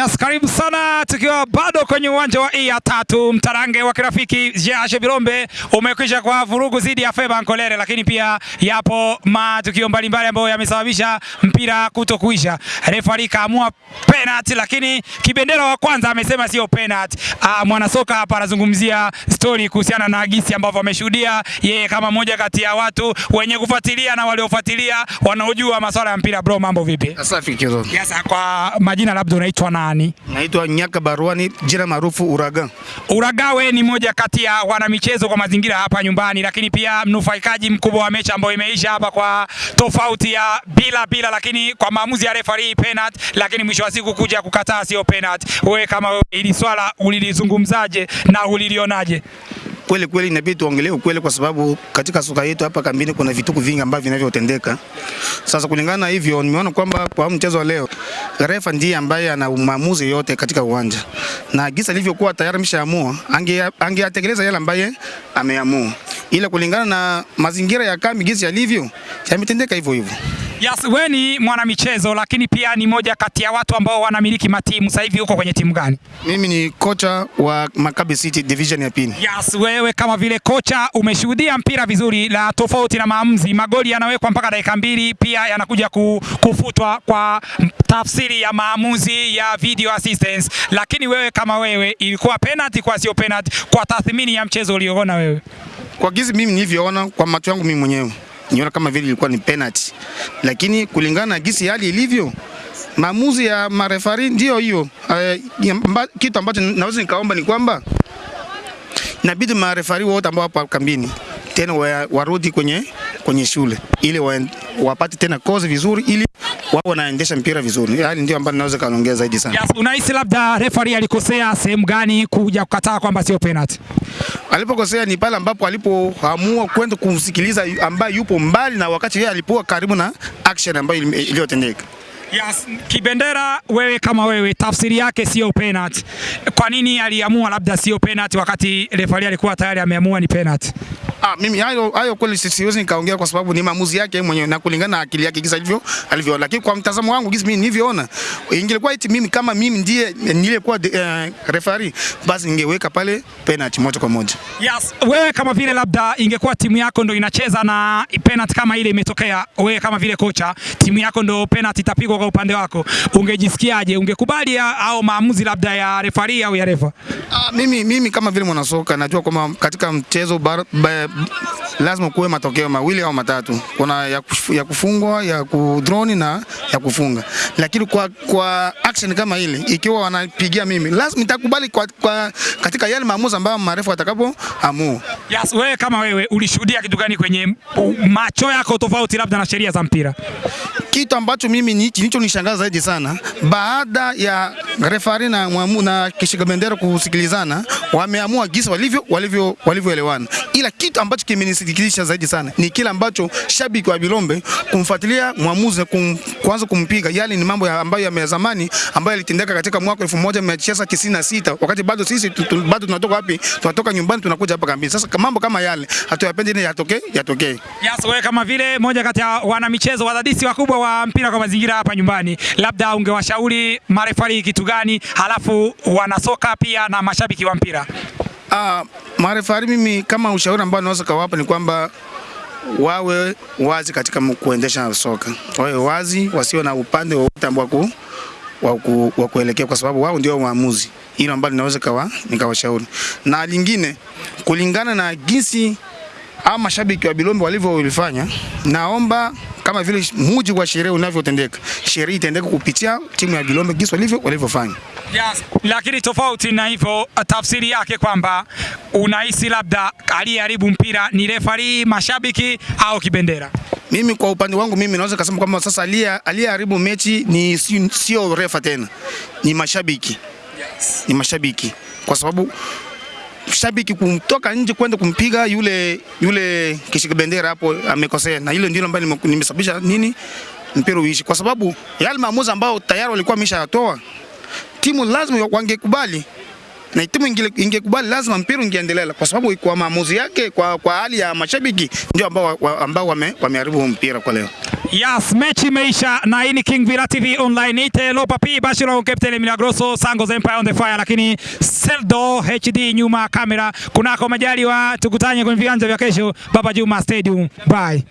Yes, karibu sana tukiwa bado kwenye uwanja wa iya tatu mtarange wa kirafiki Jashe Birombe umekwisha kwa vurugu zidi ya Feba Nkolere, lakini pia yapo matukio mbalimbali ambayo yamesababisha mpira kuto kuisha. Refari kaamua penalty, lakini kibendera wa kwanza amesema sio penalty. Ah, mwanasoka hapa anazungumzia story kuhusiana na gisi ambavyo ameshuhudia yeye kama mmoja kati ya watu wenye kufuatilia na waliofuatilia wanaojua masuala ya mpira. Bro, mambo vipi? Safi kidogo. Yes, kwa majina labda unaitwa nani? Naitwa Nyaka Baruani, jina maarufu Uraga. Uraga, wewe ni moja kati ya wanamichezo kwa mazingira hapa nyumbani, lakini pia mnufaikaji mkubwa wa mechi ambayo imeisha hapa kwa tofauti ya bila bila, lakini kwa maamuzi ya referee penalty, lakini mwisho wa siku kuja kukataa sio penalty. Wewe kama wewe, ili swala ulilizungumzaje na ulilionaje? Kweli kweli inabidi tuongelee ukweli, kwa sababu katika soka yetu hapa kambini kuna vituko vingi ambavyo vinavyotendeka. Sasa kulingana na hivyo, nimeona kwamba kwa mchezo wa leo refa ndiye ambaye ana maamuzi yote katika uwanja, na gisa alivyokuwa tayari ameshaamua, angeatekeleza yale ambaye ameamua, ila kulingana na mazingira ya kambi gisi yalivyo, yametendeka hivyo hivyo. Yes, wewe ni mwanamichezo lakini pia ni moja kati ya watu ambao wanamiliki matimu. Sasa hivi uko kwenye timu gani? Mimi ni kocha wa Maccabi City division ya pili. Yes, wewe kama vile kocha umeshuhudia mpira vizuri, la tofauti na maamuzi, magoli yanawekwa mpaka dakika mbili, pia yanakuja kufutwa kwa tafsiri ya maamuzi ya video assistance. Lakini wewe kama wewe, ilikuwa penalty kwa sio penalty, kwa tathmini ya mchezo ulioona wewe? Kwa gizi mimi nilivyoona kwa macho yangu mimi mwenyewe niona kama vile ilikuwa ni penalty, lakini kulingana na gisi hali ilivyo, maamuzi ya marefari ndio hiyo. Uh, kitu ambacho naweza nikaomba ni kwamba inabidi marefari wote ambao wapo kambini tena warudi kwenye, kwenye shule ili wapate tena kozi vizuri ili wao wanaendesha mpira vizuri. yani ndio ambayo naweza kaongea zaidi sana. Yes, unahisi labda referee alikosea sehemu gani kuja kukataa kwamba sio penalty? Alipokosea ni pale ambapo alipoamua kwenda kumsikiliza ambaye yupo mbali na wakati yeye alipokuwa karibu na action ambayo iliyotendeka. Yes, Kibendera, wewe kama wewe, tafsiri yake sio penalty. Kwa nini aliamua labda sio penalty wakati refari alikuwa tayari ameamua ni penalty? Ah, mimi hayo hayo kweli siwezi nikaongea kwa sababu ni maamuzi yake mwenyewe na kulingana na akili yake kisa alivyo alivyo, lakini kwa mtazamo wangu kisa mimi nilivyoona, ingekuwa eti mimi kama mimi ndiye nilikuwa uh, referee, basi ningeweka pale penalty moja kwa moja. Yes, wewe kama vile labda ingekuwa timu yako ndo inacheza na penalty kama ile imetokea, wewe kama vile kocha, timu yako ndo penalty itapigwa kwa upande wako, ungejisikiaje? Ungekubali au maamuzi labda ya referee au ya refa? Ah, mimi, mimi kama vile mwanasoka najua kwamba katika mchezo bar, bar, lazima kuwe matokeo mawili au matatu. Kuna ya, ya kufungwa, ya kudroni na ya kufunga, lakini kwa, kwa action kama ile ikiwa wanapigia mimi lazima nitakubali kwa, kwa, katika yale maamuzi ambayo marefu atakapo amua. Yes, wewe kama wewe ulishuhudia kitu gani kwenye macho yako tofauti labda na sheria za mpira? Kitu ambacho mimi nicho nishangaza zaidi sana baada ya refari na mwamu na kishika bendera kusikilizana, wameamua gisa walivyo walivyo walivyoelewana, ila kitu ambacho kimenisikitisha zaidi sana ni kile ambacho shabiki wa Bilombe kumfuatilia mwamuzi kum, kuanza kumpiga. Yale ni mambo ya ambayo ya zamani ambayo yalitendeka katika mwaka 1996 wakati bado sisi bado tunatoka wapi? Tunatoka nyumbani tunakuja hapa kambini. Sasa mambo kama yale hatuyapendi, ni yatokee yatokee. Yes, wewe kama vile moja kati ya wanamichezo wadadisi wakubwa wa mpira kwa mazingira hapa nyumbani, labda ungewashauri marefari kitu gani, halafu wanasoka pia na mashabiki wa mpira? Ah, marefari mimi kama ushauri ambao naweza kawapa ni kwamba wawe wazi katika kuendesha soka, wawe wazi, wasio na upande wowote ambao wa kuelekea, kwa sababu wao ndio waamuzi. Hilo ambalo ninaweza kawa nikawashauri, na lingine kulingana na jinsi au mashabiki wa Bilombe walivyolifanya, naomba kama vile muji wa sheria unavyotendeka, sheria itendeka kupitia timu ya Gilombe jinsi walivyo walivyofanya. Yes, lakini tofauti na hivyo, tafsiri yake kwamba unahisi labda aliyeharibu mpira ni refari, mashabiki au Kibendera? Mimi kwa upande wangu mimi naweza kusema kwamba sasa aliyeharibu mechi ni sio refa tena, ni mashabiki. Yes. Ni mashabiki kwa sababu shabiki kumtoka nje kwenda kumpiga yule yule kishika bendera hapo amekosea, na hilo ndilo ambalo nimesababisha nini? Mpira uishi, kwa sababu yale maamuzi ambayo tayari walikuwa wameshayatoa timu lazima wangekubali. Na timu ingekubali lazima mpira ungeendelea, kwa sababu kwa maamuzi yake, kwa, kwa hali ya mashabiki ndio ambao ambao wameharibu mpira kwa leo. Yes, mechi imeisha na hii ni King Villa TV online. Ite Lopa P Bashiro Captain Milagroso Sangos Empire on the fire, lakini Seldo HD nyuma kamera. Kunako majaliwa tukutanye kwenye viwanja vya kesho Baba Juma Stadium. Bye.